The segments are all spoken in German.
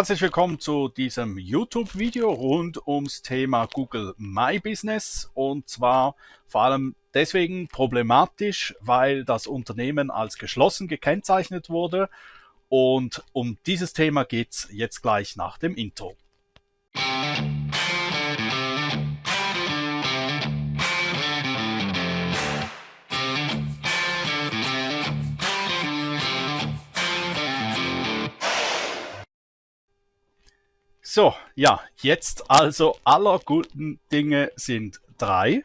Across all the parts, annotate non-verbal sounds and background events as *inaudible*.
Herzlich willkommen zu diesem YouTube-Video rund ums Thema Google My Business und zwar vor allem deswegen problematisch, weil das Unternehmen als geschlossen gekennzeichnet wurde und um dieses Thema geht es jetzt gleich nach dem Intro. So, ja, jetzt also aller guten Dinge sind drei.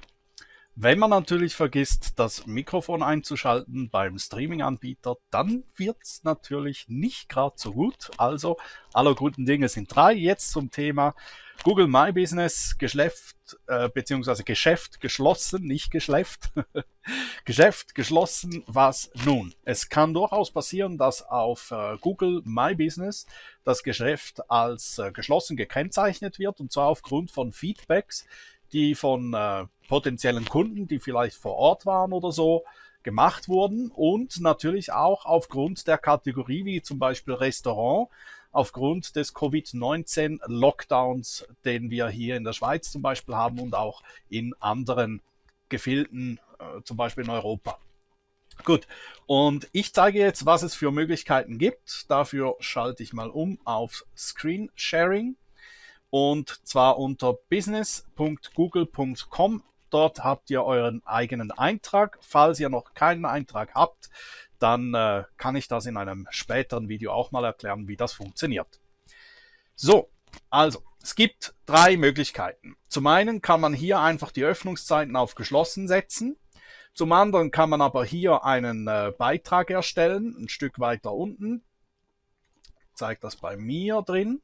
Wenn man natürlich vergisst, das Mikrofon einzuschalten beim Streaming-Anbieter, dann wird es natürlich nicht gerade so gut. Also aller guten Dinge sind drei. Jetzt zum Thema Google My Business, Geschäft äh, beziehungsweise Geschäft geschlossen, nicht geschläft. *laughs* Geschäft geschlossen, was nun? Es kann durchaus passieren, dass auf äh, Google My Business das Geschäft als äh, geschlossen gekennzeichnet wird und zwar aufgrund von Feedbacks, die von äh, potenziellen Kunden, die vielleicht vor Ort waren oder so, gemacht wurden und natürlich auch aufgrund der Kategorie wie zum Beispiel Restaurant, aufgrund des Covid-19-Lockdowns, den wir hier in der Schweiz zum Beispiel haben und auch in anderen Gefilden, äh, zum Beispiel in Europa. Gut, und ich zeige jetzt, was es für Möglichkeiten gibt. Dafür schalte ich mal um auf Screen Sharing und zwar unter business.google.com. Dort habt ihr euren eigenen Eintrag. Falls ihr noch keinen Eintrag habt, dann äh, kann ich das in einem späteren Video auch mal erklären, wie das funktioniert. So, also, es gibt drei Möglichkeiten. Zum einen kann man hier einfach die Öffnungszeiten auf geschlossen setzen. Zum anderen kann man aber hier einen äh, Beitrag erstellen, ein Stück weiter unten. Zeigt das bei mir drin.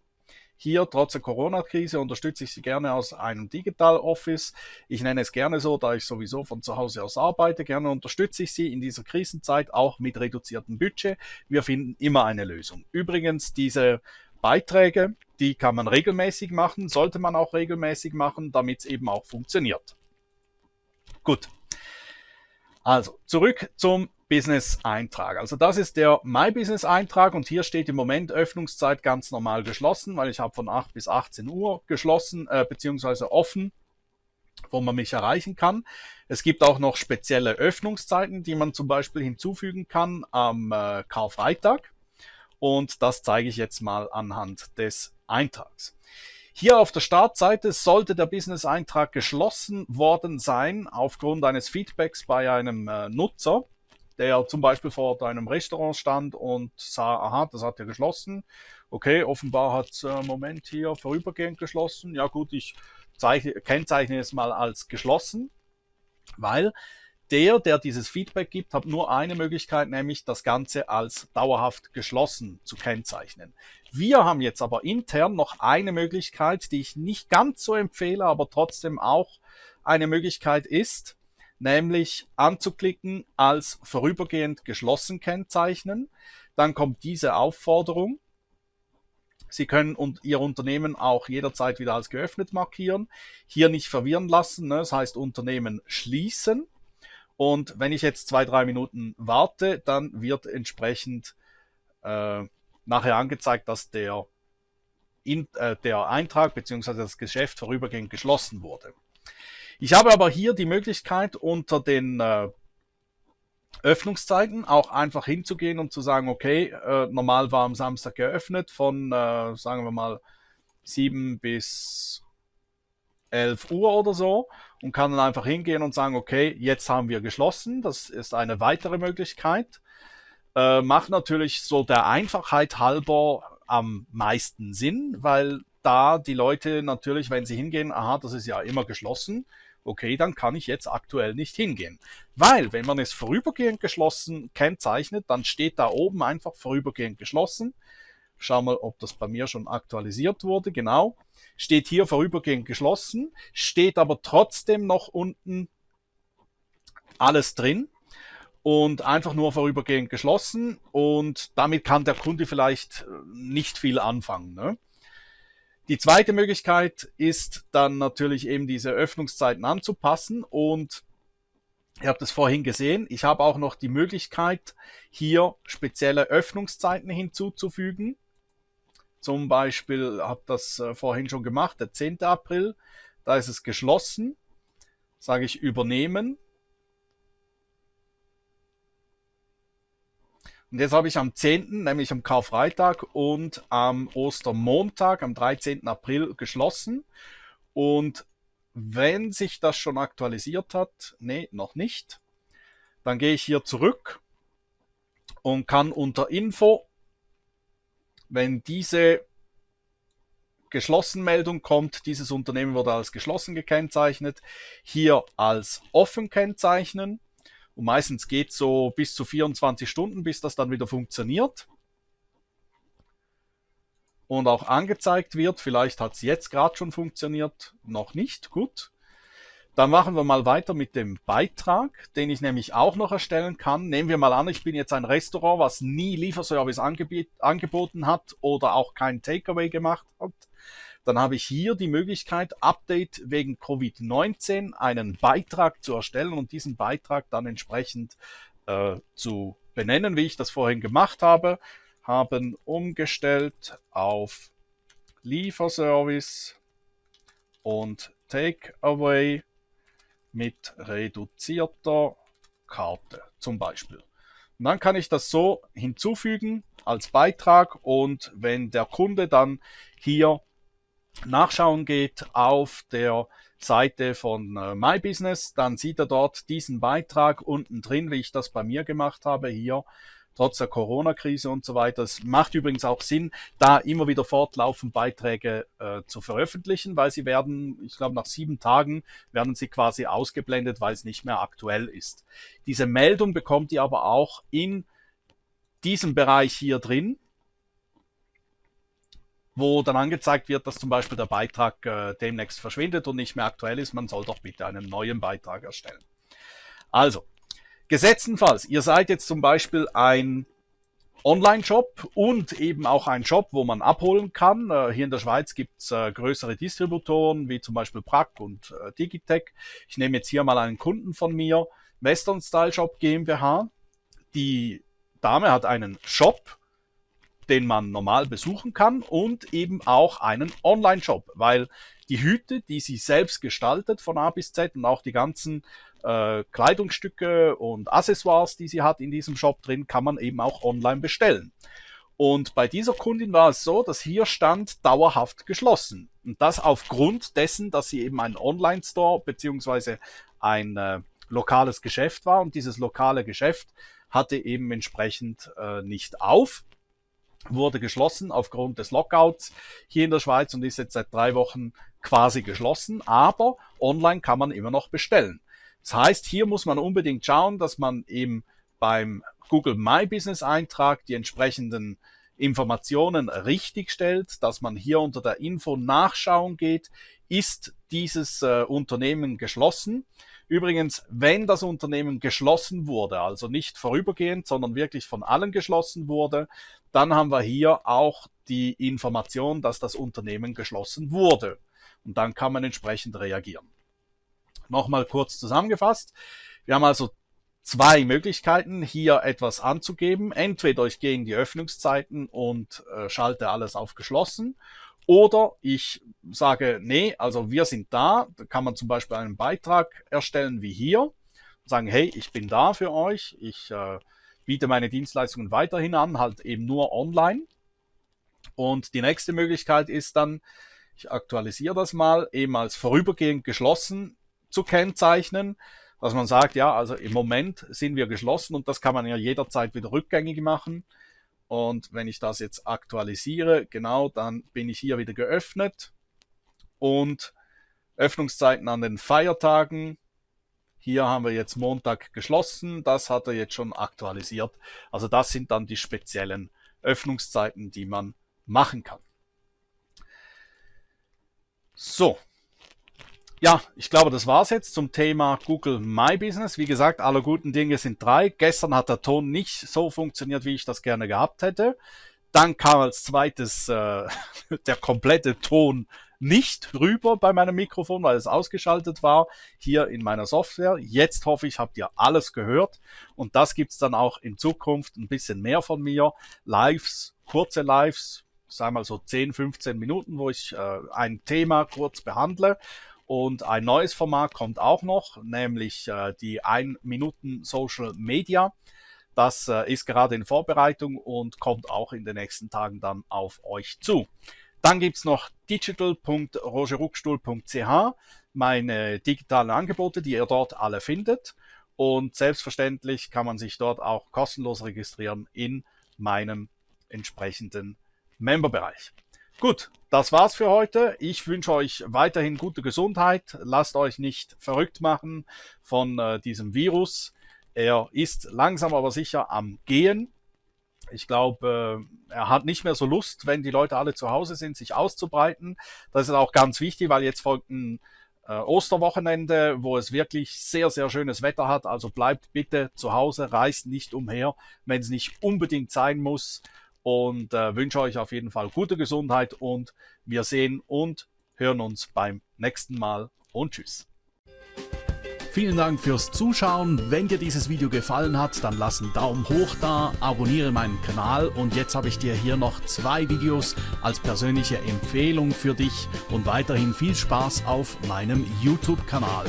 Hier, trotz der Corona-Krise, unterstütze ich Sie gerne aus einem Digital Office. Ich nenne es gerne so, da ich sowieso von zu Hause aus arbeite. Gerne unterstütze ich Sie in dieser Krisenzeit auch mit reduziertem Budget. Wir finden immer eine Lösung. Übrigens, diese Beiträge, die kann man regelmäßig machen, sollte man auch regelmäßig machen, damit es eben auch funktioniert. Gut. Also, zurück zum Business-Eintrag. Also das ist der My Business-Eintrag und hier steht im Moment Öffnungszeit ganz normal geschlossen, weil ich habe von 8 bis 18 Uhr geschlossen äh, bzw. offen, wo man mich erreichen kann. Es gibt auch noch spezielle Öffnungszeiten, die man zum Beispiel hinzufügen kann am äh, Karfreitag und das zeige ich jetzt mal anhand des Eintrags. Hier auf der Startseite sollte der Business-Eintrag geschlossen worden sein aufgrund eines Feedbacks bei einem äh, Nutzer der zum Beispiel vor einem Restaurant stand und sah, aha, das hat ja geschlossen. Okay, offenbar hat es äh, Moment hier vorübergehend geschlossen. Ja gut, ich zeichne, kennzeichne es mal als geschlossen, weil der, der dieses Feedback gibt, hat nur eine Möglichkeit, nämlich das Ganze als dauerhaft geschlossen zu kennzeichnen. Wir haben jetzt aber intern noch eine Möglichkeit, die ich nicht ganz so empfehle, aber trotzdem auch eine Möglichkeit ist, nämlich anzuklicken als vorübergehend geschlossen kennzeichnen. Dann kommt diese Aufforderung. Sie können Ihr Unternehmen auch jederzeit wieder als geöffnet markieren. Hier nicht verwirren lassen, ne? das heißt Unternehmen schließen. Und wenn ich jetzt zwei, drei Minuten warte, dann wird entsprechend äh, nachher angezeigt, dass der, in, äh, der Eintrag bzw. das Geschäft vorübergehend geschlossen wurde. Ich habe aber hier die Möglichkeit unter den äh, Öffnungszeiten auch einfach hinzugehen und zu sagen, okay, äh, normal war am Samstag geöffnet von, äh, sagen wir mal, 7 bis 11 Uhr oder so und kann dann einfach hingehen und sagen, okay, jetzt haben wir geschlossen. Das ist eine weitere Möglichkeit. Äh, macht natürlich so der Einfachheit halber am meisten Sinn, weil da die Leute natürlich, wenn sie hingehen, aha, das ist ja immer geschlossen, okay, dann kann ich jetzt aktuell nicht hingehen. Weil, wenn man es vorübergehend geschlossen kennzeichnet, dann steht da oben einfach vorübergehend geschlossen. Schau mal, ob das bei mir schon aktualisiert wurde. Genau. Steht hier vorübergehend geschlossen, steht aber trotzdem noch unten alles drin und einfach nur vorübergehend geschlossen und damit kann der Kunde vielleicht nicht viel anfangen. Ne? Die zweite Möglichkeit ist dann natürlich eben diese Öffnungszeiten anzupassen und Ihr habt es vorhin gesehen, ich habe auch noch die Möglichkeit, hier spezielle Öffnungszeiten hinzuzufügen. zum Beispiel, habe das äh, vorhin schon gemacht, der 10. April, da ist es geschlossen, sage ich übernehmen. Und jetzt habe ich am 10., nämlich am Karfreitag und am Ostermontag, am 13. April geschlossen. Und wenn sich das schon aktualisiert hat, nee, noch nicht, dann gehe ich hier zurück und kann unter Info, wenn diese geschlossen Meldung kommt, dieses Unternehmen wurde als geschlossen gekennzeichnet, hier als offen kennzeichnen. Und meistens geht so bis zu 24 Stunden, bis das dann wieder funktioniert. Und auch angezeigt wird. Vielleicht hat es jetzt gerade schon funktioniert, noch nicht. Gut. Dann machen wir mal weiter mit dem Beitrag, den ich nämlich auch noch erstellen kann. Nehmen wir mal an, ich bin jetzt ein Restaurant, was nie Lieferservice angeboten hat oder auch kein Takeaway gemacht hat. Dann habe ich hier die Möglichkeit, Update wegen Covid-19 einen Beitrag zu erstellen und diesen Beitrag dann entsprechend äh, zu benennen, wie ich das vorhin gemacht habe. Haben umgestellt auf Lieferservice und Takeaway mit reduzierter Karte zum Beispiel. Und dann kann ich das so hinzufügen als Beitrag und wenn der Kunde dann hier nachschauen geht auf der Seite von äh, My Business, dann sieht er dort diesen Beitrag unten drin, wie ich das bei mir gemacht habe, hier trotz der Corona-Krise und so weiter. Es macht übrigens auch Sinn, da immer wieder fortlaufend Beiträge äh, zu veröffentlichen, weil sie werden, ich glaube, nach sieben Tagen werden sie quasi ausgeblendet, weil es nicht mehr aktuell ist. Diese Meldung bekommt ihr aber auch in diesem Bereich hier drin, wo dann angezeigt wird, dass zum Beispiel der Beitrag äh, demnächst verschwindet und nicht mehr aktuell ist. Man soll doch bitte einen neuen Beitrag erstellen. Also, Gesetzenfalls, ihr seid jetzt zum Beispiel ein Online-Shop und eben auch ein Shop, wo man abholen kann. Äh, hier in der Schweiz gibt's äh, größere Distributoren, wie zum Beispiel Prack und äh, Digitech. Ich nehme jetzt hier mal einen Kunden von mir, Western Style Shop GmbH. Die Dame hat einen Shop, den man normal besuchen kann und eben auch einen Online-Shop, weil die Hüte, die sie selbst gestaltet von A bis Z und auch die ganzen äh, Kleidungsstücke und Accessoires, die sie hat in diesem Shop drin, kann man eben auch online bestellen. Und bei dieser Kundin war es so, dass hier stand dauerhaft geschlossen. Und das aufgrund dessen, dass sie eben ein Online-Store beziehungsweise ein äh, lokales Geschäft war. Und dieses lokale Geschäft hatte eben entsprechend äh, nicht auf, wurde geschlossen aufgrund des Lockouts hier in der Schweiz und ist jetzt seit drei Wochen quasi geschlossen. Aber online kann man immer noch bestellen. Das heißt, hier muss man unbedingt schauen, dass man eben beim Google My Business Eintrag die entsprechenden Informationen richtig stellt, dass man hier unter der Info nachschauen geht, ist dieses äh, Unternehmen geschlossen. Übrigens, wenn das Unternehmen geschlossen wurde, also nicht vorübergehend, sondern wirklich von allen geschlossen wurde, dann haben wir hier auch die Information, dass das Unternehmen geschlossen wurde. Und dann kann man entsprechend reagieren. Nochmal kurz zusammengefasst. Wir haben also zwei Möglichkeiten, hier etwas anzugeben. Entweder ich gehe in die Öffnungszeiten und äh, schalte alles auf geschlossen. Oder ich sage, nee, also wir sind da. Da kann man zum Beispiel einen Beitrag erstellen wie hier. Sagen, hey, ich bin da für euch. Ich äh, biete meine Dienstleistungen weiterhin an, halt eben nur online. Und die nächste Möglichkeit ist dann, ich aktualisiere das mal, eben als vorübergehend geschlossen zu kennzeichnen, dass man sagt, ja, also im Moment sind wir geschlossen und das kann man ja jederzeit wieder rückgängig machen. Und wenn ich das jetzt aktualisiere, genau, dann bin ich hier wieder geöffnet und Öffnungszeiten an den Feiertagen. Hier haben wir jetzt Montag geschlossen, das hat er jetzt schon aktualisiert. Also das sind dann die speziellen Öffnungszeiten, die man machen kann. So, ja, ich glaube, das war's jetzt zum Thema Google My Business. Wie gesagt, alle guten Dinge sind drei. Gestern hat der Ton nicht so funktioniert, wie ich das gerne gehabt hätte. Dann kam als zweites äh, *laughs* der komplette Ton nicht rüber bei meinem Mikrofon, weil es ausgeschaltet war hier in meiner Software. Jetzt hoffe ich, habt ihr alles gehört und das gibt's dann auch in Zukunft ein bisschen mehr von mir. Lives, kurze Lives, sag mal so 10, 15 Minuten, wo ich äh, ein Thema kurz behandle. Und ein neues Format kommt auch noch, nämlich äh, die 1 Minuten Social Media. Das äh, ist gerade in Vorbereitung und kommt auch in den nächsten Tagen dann auf euch zu. Dann gibt's noch digital.rogeruckstuhl.ch, meine digitalen Angebote, die ihr dort alle findet. Und selbstverständlich kann man sich dort auch kostenlos registrieren in meinem entsprechenden Memberbereich. Gut, das war's für heute. Ich wünsche euch weiterhin gute Gesundheit. Lasst euch nicht verrückt machen von äh, diesem Virus. Er ist langsam aber sicher am Gehen. Ich glaube, äh, er hat nicht mehr so Lust, wenn die Leute alle zu Hause sind, sich auszubreiten. Das ist auch ganz wichtig, weil jetzt folgt ein äh, Osterwochenende, wo es wirklich sehr, sehr schönes Wetter hat. Also bleibt bitte zu Hause, reist nicht umher, wenn es nicht unbedingt sein muss. Und äh, wünsche euch auf jeden Fall gute Gesundheit und wir sehen und hören uns beim nächsten Mal und tschüss. Vielen Dank fürs Zuschauen. Wenn dir dieses Video gefallen hat, dann lass einen Daumen hoch da, abonniere meinen Kanal und jetzt habe ich dir hier noch zwei Videos als persönliche Empfehlung für dich und weiterhin viel Spaß auf meinem YouTube-Kanal.